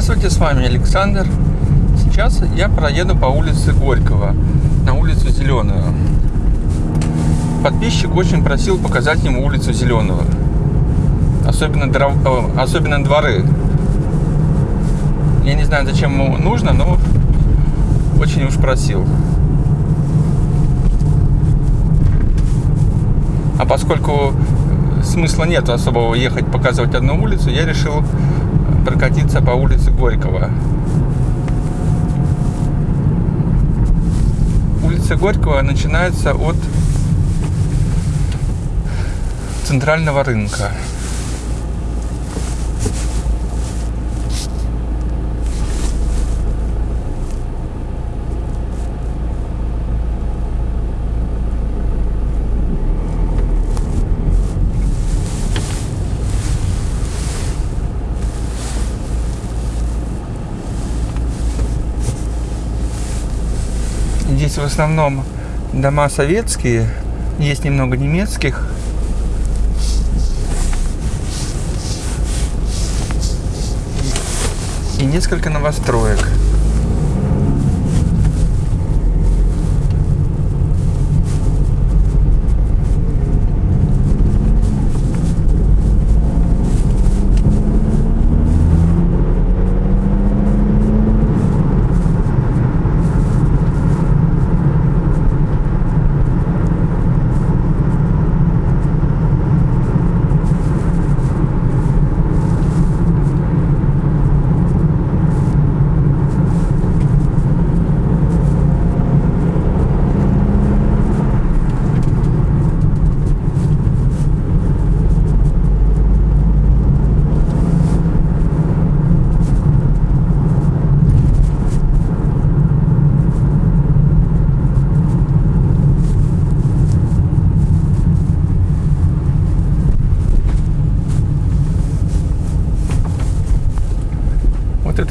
Здравствуйте, с вами Александр. Сейчас я проеду по улице Горького, на улицу Зеленую. Подписчик очень просил показать ему улицу Зеленую. Особенно, дров... Э, особенно дворы. Я не знаю, зачем ему нужно, но очень уж просил. А поскольку смысла нет особого ехать показывать одну улицу, я решил прокатиться по улице Горького. Улица Горького начинается от центрального рынка. Здесь в основном дома советские, есть немного немецких. И несколько новостроек.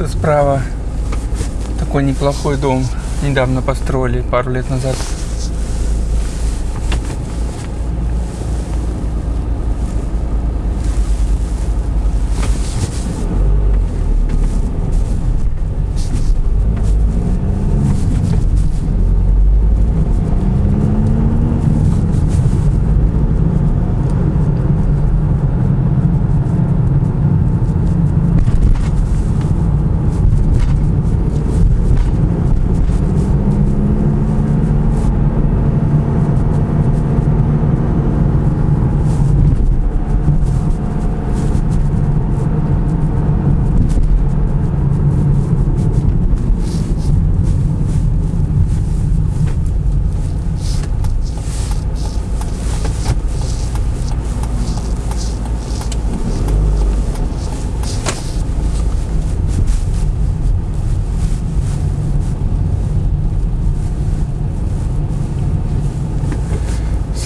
Справа такой неплохой дом. Недавно построили, пару лет назад.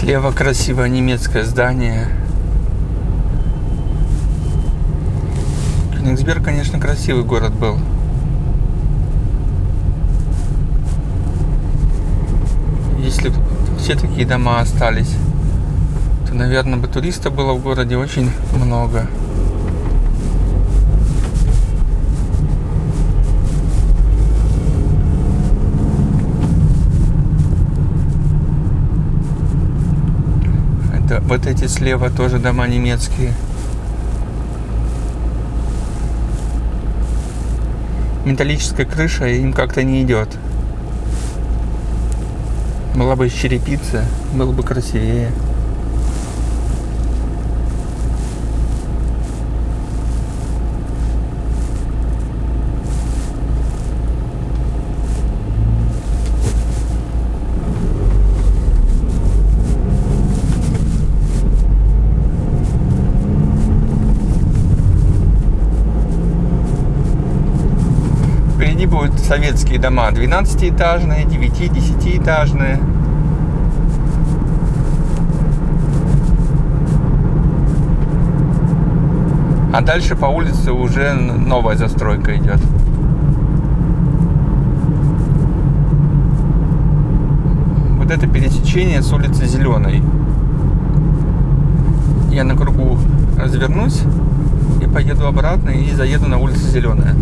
Слева красивое немецкое здание. Кёнигсберг, конечно, красивый город был. Если все такие дома остались, то, наверное, бы туристов было в городе очень много. Это, вот эти слева тоже дома немецкие. Металлическая крыша им как-то не идет. Была бы из черепицы, было бы красивее. Советские дома 12-этажные, 9-10-этажные. А дальше по улице уже новая застройка идет. Вот это пересечение с улицы Зеленой. Я на кругу развернусь И поеду обратно и заеду на улицу Зеленая.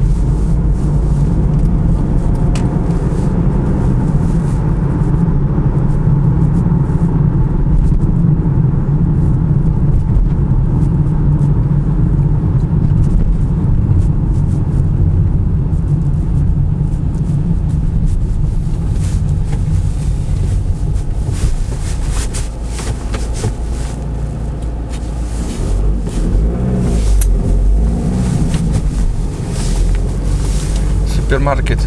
Супермаркет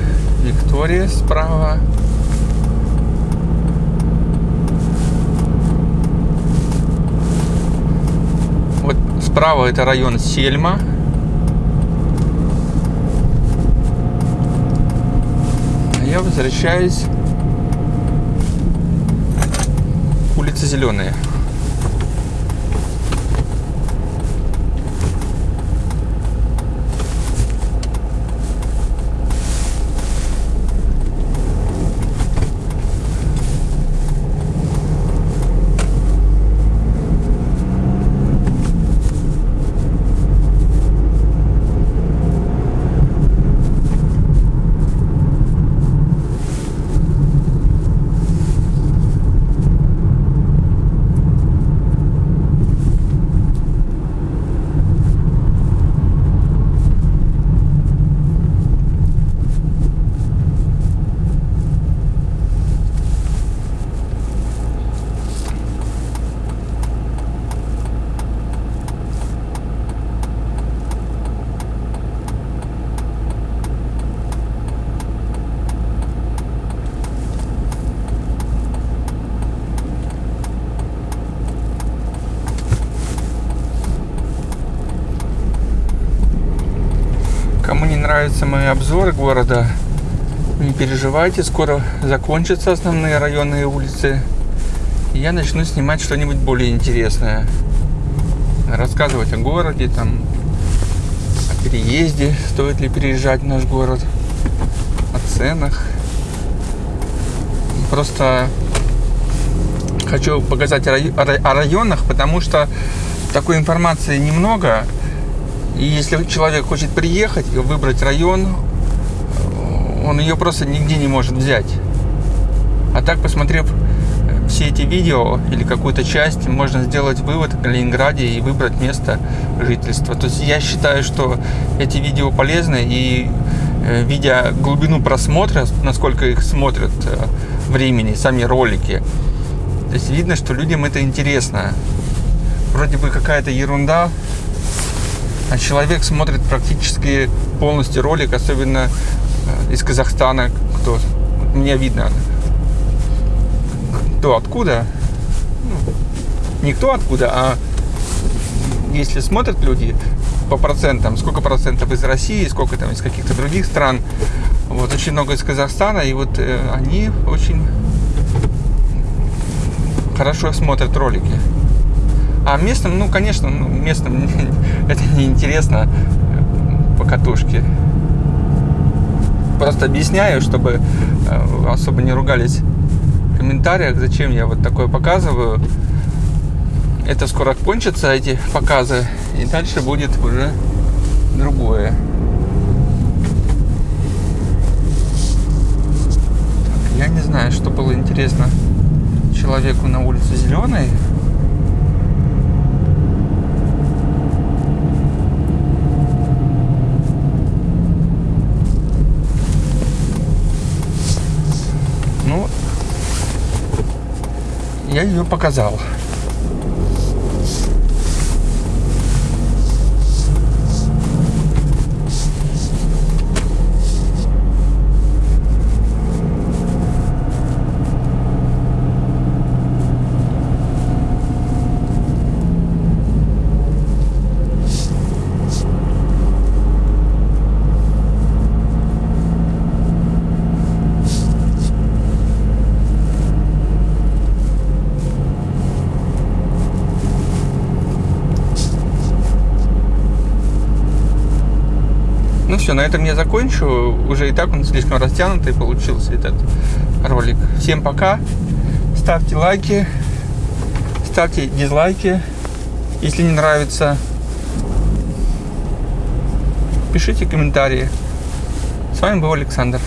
Виктория справа. Вот справа это район Сельма. А я возвращаюсь улица Зеленая. Нравятся мои обзоры города, не переживайте, скоро закончатся основные районные улицы. И я начну снимать что-нибудь более интересное. Рассказывать о городе, там, о переезде, стоит ли переезжать в наш город, о ценах. Просто хочу показать о районах, потому что такой информации немного. И если человек хочет приехать и выбрать район, он ее просто нигде не может взять. А так, посмотрев все эти видео или какую-то часть, можно сделать вывод о Калининграде и выбрать место жительства. То есть я считаю, что эти видео полезны и э, видя глубину просмотра, насколько их смотрят э, времени, сами ролики, то есть видно, что людям это интересно. Вроде бы какая-то ерунда, а человек смотрит практически полностью ролик, особенно э, из Казахстана, кто мне видно, кто откуда, ну, не откуда, а если смотрят люди по процентам, сколько процентов из России, сколько там из каких-то других стран, вот очень много из Казахстана, и вот э, они очень хорошо смотрят ролики. А местным, ну, конечно, ну, местным это неинтересно по катушке. Просто объясняю, чтобы э, особо не ругались в комментариях, зачем я вот такое показываю. Это скоро кончится, эти показы, и дальше будет уже другое. Я не знаю, что было интересно человеку на улице Зеленой. Я ее показал. Все, на этом я закончу. Уже и так он слишком растянутый получился этот ролик. Всем пока. Ставьте лайки. Ставьте дизлайки, если не нравится. пишите комментарии. С вами был Александр.